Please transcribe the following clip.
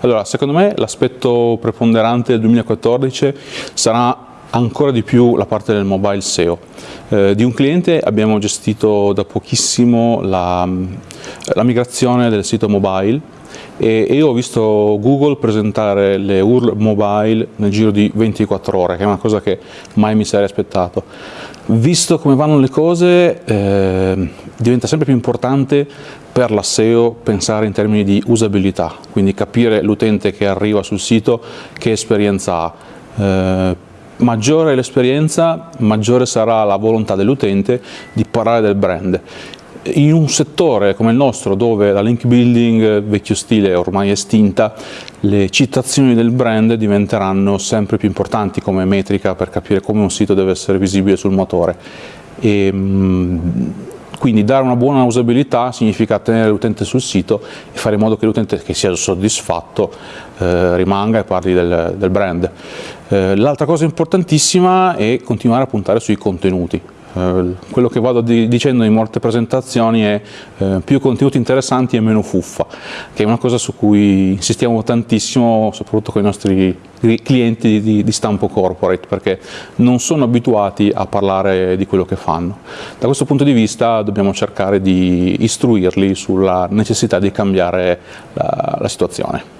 Allora, secondo me l'aspetto preponderante del 2014 sarà ancora di più la parte del mobile SEO. Eh, di un cliente abbiamo gestito da pochissimo la, la migrazione del sito mobile e io ho visto Google presentare le URL mobile nel giro di 24 ore, che è una cosa che mai mi sarei aspettato. Visto come vanno le cose, eh, diventa sempre più importante per la SEO pensare in termini di usabilità, quindi capire l'utente che arriva sul sito che esperienza ha. Eh, maggiore l'esperienza, maggiore sarà la volontà dell'utente di parlare del brand in un settore come il nostro dove la link building vecchio stile è ormai estinta, le citazioni del brand diventeranno sempre più importanti come metrica per capire come un sito deve essere visibile sul motore. E, mm, quindi dare una buona usabilità significa tenere l'utente sul sito e fare in modo che l'utente che sia soddisfatto eh, rimanga e parli del, del brand. Eh, L'altra cosa importantissima è continuare a puntare sui contenuti. Eh, quello che vado dicendo in molte presentazioni è eh, più contenuti interessanti e meno fuffa, che è una cosa su cui insistiamo tantissimo, soprattutto con i nostri clienti di, di stampo corporate, perché non sono abituati a parlare di quello che fanno. Da questo punto di vista dobbiamo cercare di istruirli sulla necessità di cambiare la, la situazione.